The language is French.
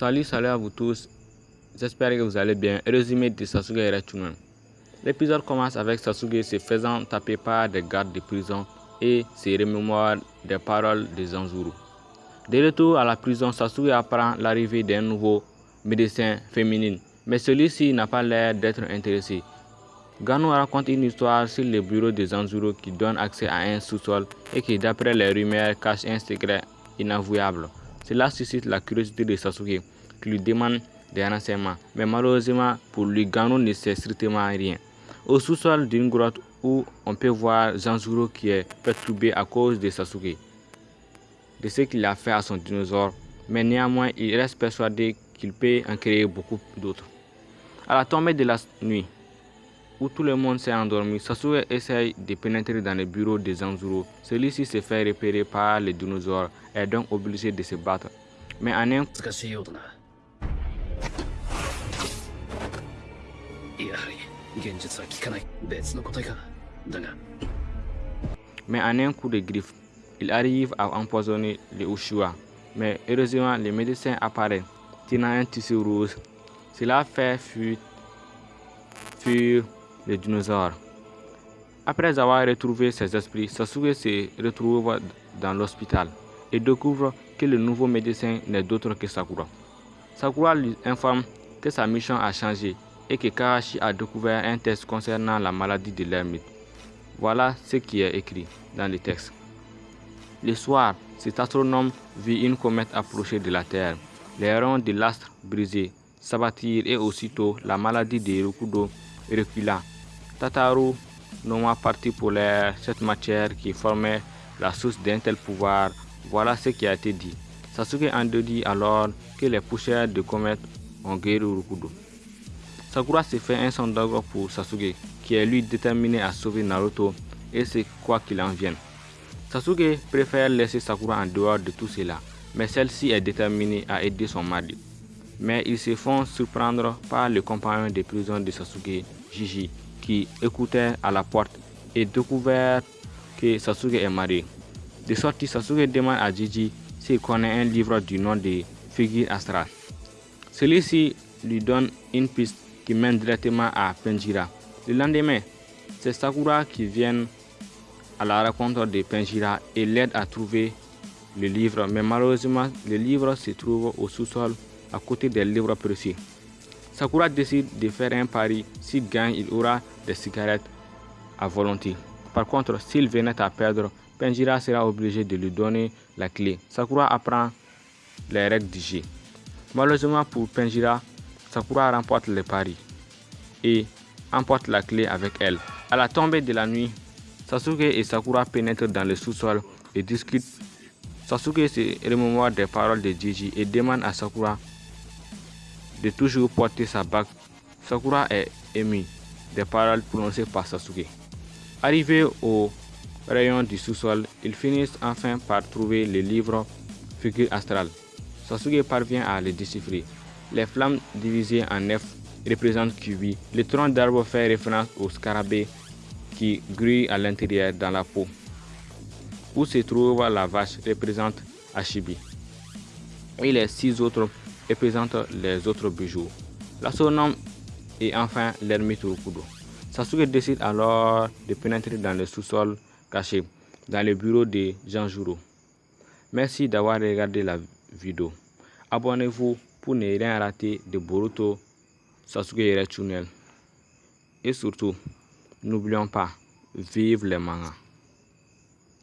Salut, salut à vous tous. J'espère que vous allez bien. Résumé de Sasuke Erechunen. L'épisode commence avec Sasuke se faisant taper par des gardes de prison et se remémore des paroles de Zanzuru. De retour à la prison, Sasuke apprend l'arrivée d'un nouveau médecin féminin, mais celui-ci n'a pas l'air d'être intéressé. Gano raconte une histoire sur le bureau de Zanzuru qui donne accès à un sous-sol et qui, d'après les rumeurs, cache un secret inavouable. Cela suscite la curiosité de Sasuke, qui lui demande des renseignements, mais malheureusement pour lui, Gano ne sait strictement rien. Au sous-sol d'une grotte où on peut voir Zanzuru qui est perturbé à cause de Sasuke, de ce qu'il a fait à son dinosaure, mais néanmoins il reste persuadé qu'il peut en créer beaucoup d'autres. À la tombée de la nuit, où tout le monde s'est endormi, Sasuke essaye de pénétrer dans le bureau de Zanzuru. Celui-ci se fait repérer par les dinosaures et est donc obligé de se battre. Mais en un mais en un coup de griffe, il arrive à empoisonner les Ushua. Mais heureusement, le médecin apparaît, tenant un tissu rouge. Cela fait fuir les dinosaures. Après avoir retrouvé ses esprits, Sasuke se retrouve dans l'hôpital et découvre que le nouveau médecin n'est d'autre que Sakura. Sakura lui informe que sa mission a changé et que Kakashi a découvert un test concernant la maladie de l'ermite. Voilà ce qui est écrit dans le texte. Le soir, cet astronome vit une comète approcher de la Terre. Les ronds de l'astre brisé s'abattirent et aussitôt la maladie de Rokudo recula. Tataru nomma partie polaire cette matière qui formait la source d'un tel pouvoir. Voilà ce qui a été dit. Sasuke en dit alors que les poussières de comète ont guéri Rokudo. Sakura se fait un sondage pour Sasuke, qui est lui déterminé à sauver Naruto et c'est quoi qu'il en vienne. Sasuke préfère laisser Sakura en dehors de tout cela, mais celle-ci est déterminée à aider son mari. Mais ils se font surprendre par le compagnon de prison de Sasuke, Jiji, qui écoutait à la porte et découvert que Sasuke est marié. De sortie, Sasuke demande à Jiji s'il connaît un livre du nom de Figure Astral. Celui-ci lui donne une piste qui mène directement à Penjira. Le lendemain, c'est Sakura qui vient à la rencontre de Penjira et l'aide à trouver le livre, mais malheureusement, le livre se trouve au sous-sol à côté des livres précieux. Sakura décide de faire un pari, s'il gagne, il aura des cigarettes à volonté. Par contre, s'il venait à perdre, Penjira sera obligé de lui donner la clé. Sakura apprend les règles du jeu. Malheureusement pour Penjira, Sakura remporte le pari et emporte la clé avec elle. À la tombée de la nuit, Sasuke et Sakura pénètrent dans le sous-sol et discutent. Sasuke se remémore des paroles de Jiji et demande à Sakura de toujours porter sa bague. Sakura est ému des paroles prononcées par Sasuke. Arrivé au rayon du sous-sol, ils finissent enfin par trouver le livre Figure astrale. Sasuke parvient à le déchiffrer. Les flammes divisées en neuf représentent Kyubi. Le tronc d'arbre fait référence au scarabée qui grille à l'intérieur dans la peau. Où se trouve la vache représente Ashibi. Et les six autres représentent les autres bijoux. L'astronome et enfin l'ermite Rukudo. Sasuke décide alors de pénétrer dans le sous-sol caché, dans le bureau de Janjuro. Merci d'avoir regardé la vidéo. Abonnez-vous pour ne rien rater de Boruto Sasuke Tunnel. Et surtout, n'oublions pas, vive les mangas.